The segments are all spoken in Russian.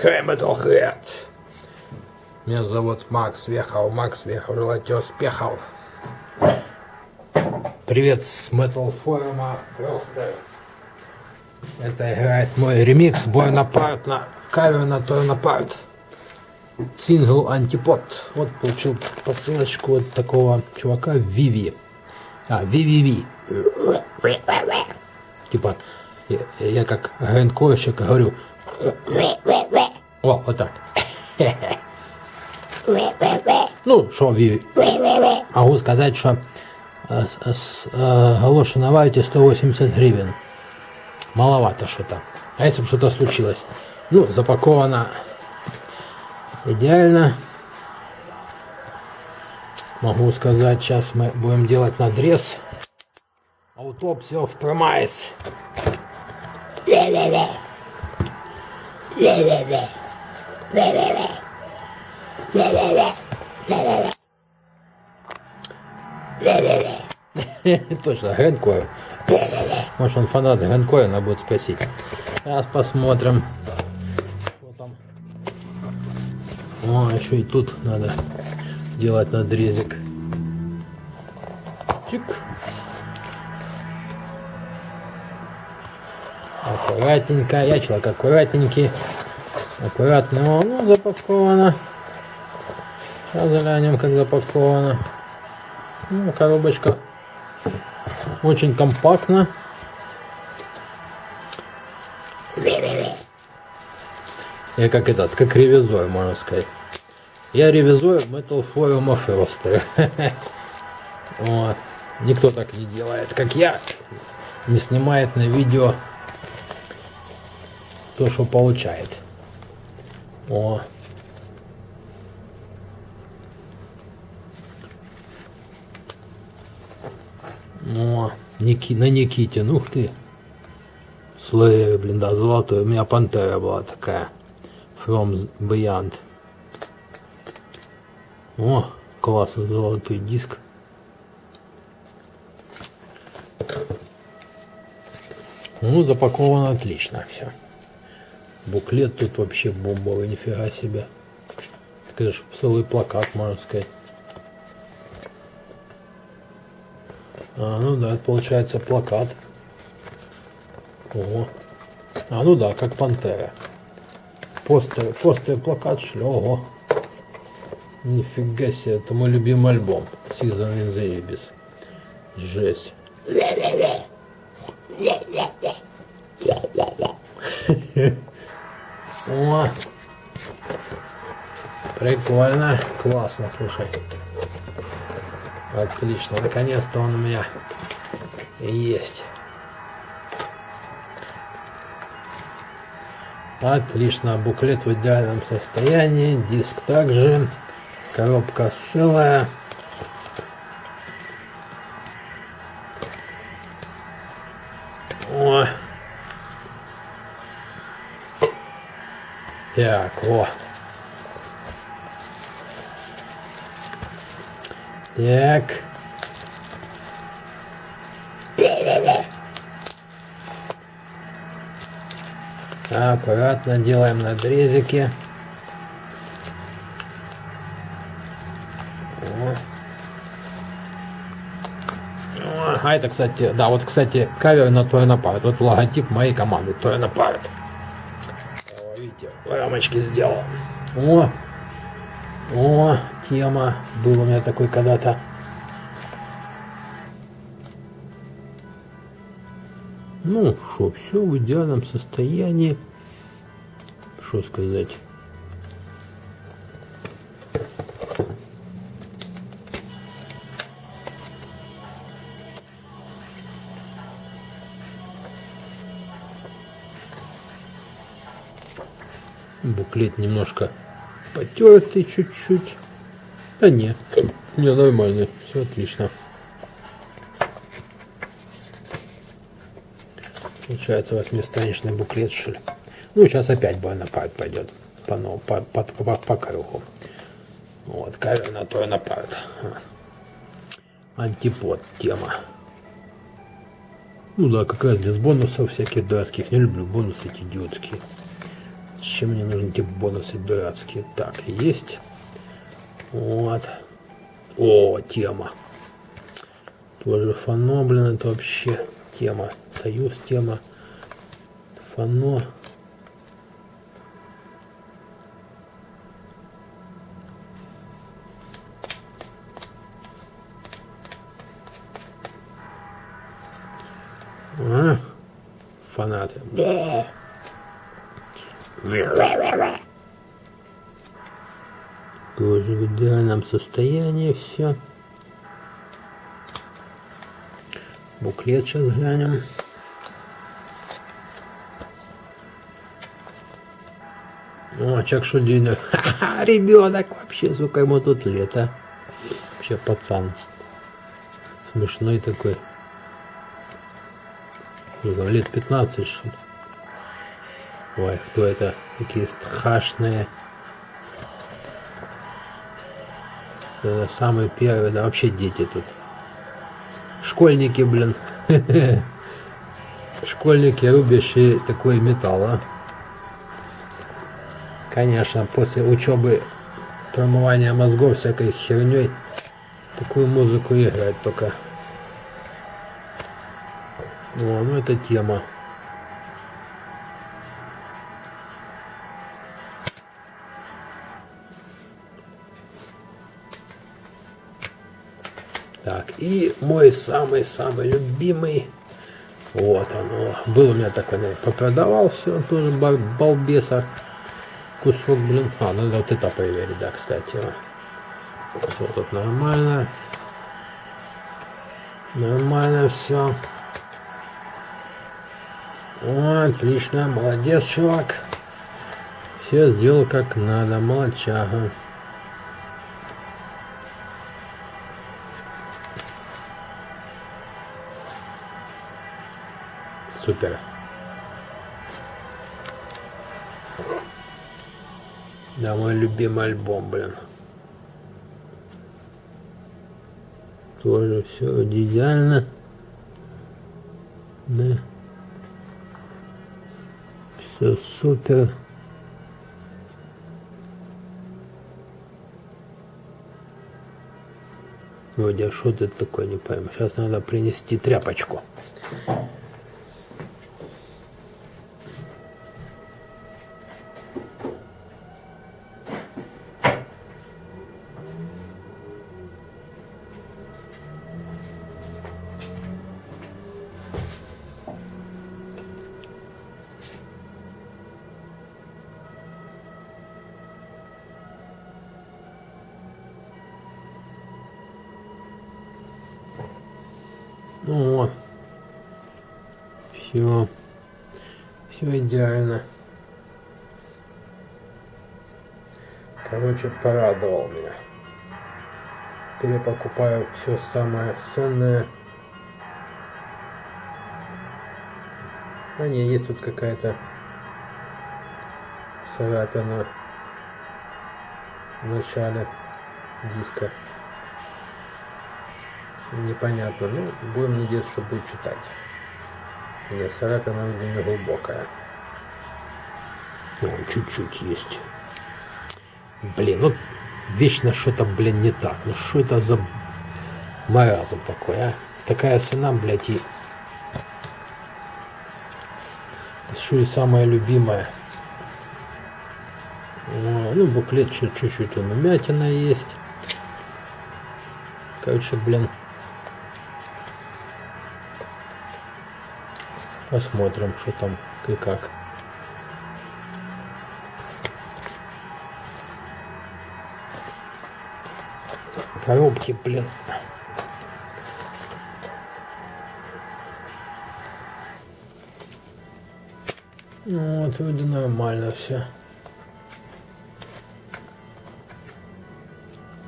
Хай Metalhead. Меня зовут Макс Вехов. Макс Вехов. Желаю тебе успехов. Привет с Metal Фростер. Это играет мой ремикс Boy Apart на кавер на Apart. Сингл Антипод. Вот получил посылочку от такого чувака Виви. А, Виви. Типа, я, я как гринкорщик говорю. О, вот так. Ну, что Виви? Могу сказать, что э, с, э, галоши на вайте 180 гривен. Маловато что-то. А если бы что-то случилось? Ну, запаковано идеально. Могу сказать, сейчас мы будем делать надрез. Аутопсия в промайс. Точно, Гренкор. Может он фанат Гренкора, надо будет спросить. Сейчас посмотрим. Что там. О, еще и тут надо делать надрезик. Чик. Аккуратненько. Я человек аккуратненький. Аккуратно. Ну, запаковано. Сейчас глянем, как запаковано. Ну, коробочка очень компактно. Я как этот, как ревизор, можно сказать. Я ревизор Metal Forum of вот. Никто так не делает, как я. Не снимает на видео то, что получает. О. О, Ники, на Никите, ну ты. Слэй, блин, да, золотой. У меня пантера была такая. From Beyond. О, классно, золотой диск. Ну, запаковано отлично все. Буклет тут вообще бомбовый, нифига себе. Конечно, целый плакат, можно сказать. А, ну да, это получается плакат. О. А, ну да, как пантера. Постер, постер, плакат, шли. Ого. Нифига себе, это мой любимый альбом. Season in the Abyss. Жесть. Прикольно, классно, слушай. Отлично, наконец-то он у меня есть. Отлично, буклет в идеальном состоянии, диск также, коробка целая. О. Так, о. Так. Аккуратно делаем надрезики. А это, кстати, да, вот, кстати, кавер на Торнопарт. Вот логотип моей команды Торнопарт. Видите, рамочки сделал. О, о, тема. Был у меня такой когда-то. Ну, что, все в идеальном состоянии. Что сказать? Буклет немножко потертый чуть-чуть. Да нет, не нормальный, все отлично. Получается восьмистраничный буклет, что ли. Ну, сейчас опять Бонапарт пойдет по, ну, по, по, по, по кругу. Вот, кавер на Торнапарт. Антипод тема. Ну да, как раз без бонусов всяких дурацких. Не люблю бонусы эти идиотские. Чем мне нужны эти бонусы дурацкие? Так, есть. Вот. О, тема. Тоже фано, блин, это вообще тема. Союз тема. Фано. А, фанаты. Тоже в идеальном состоянии все. Буклет сейчас глянем. О, Чак Шудинер. Ребенок вообще, сколько ему тут лет, а? Вообще пацан. Смешной такой. Лет 15, что ли. Ой, кто это? Такие страшные. Это самые первые, да вообще дети тут. Школьники, блин. Школьники, рубящие такой металл, а. Конечно, после учебы промывания мозгов всякой херней такую музыку играть только. О, ну это тема. И мой самый-самый любимый. Вот оно. Был у меня такой, попродавал все, тоже балбеса. Кусок, блин. А, надо вот это проверить, да, кстати. Все тут нормально. Нормально все. О, отлично, молодец, чувак. Все сделал как надо, молодчага. Супер. Да, мой любимый альбом, блин. Тоже все идеально. Да. Все супер. Вроде, а что ты такое, не пойму. Сейчас надо принести тряпочку. О, все, все идеально. Короче, порадовал меня. Перепокупаю все самое ценное. А не, есть тут какая-то царапина в начале диска непонятно. Ну, будем надеяться, что будет читать. Нет, царапина не глубокая. Чуть-чуть есть. Блин, ну вечно что-то, блин, не так. Ну что это за маразм такой, а? Такая цена, блядь, и... Что и самая любимая. Ну, буклет чуть-чуть он умятина есть. Короче, блин, Посмотрим, что там и как. Коробки, блин. Вот, вроде нормально все.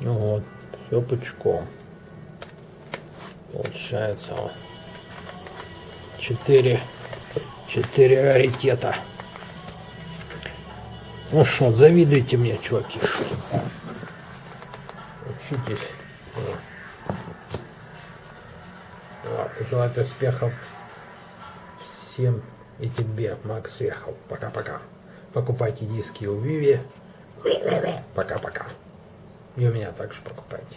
Вот, все пучком. Получается вот. Четыре. Четыре раритета. Ну что, завидуйте мне, чуваки. Учитесь. Вот, желаю успехов всем и тебе, Макс Ехал. Пока-пока. Покупайте диски у Виви. Пока-пока. И у меня также покупайте.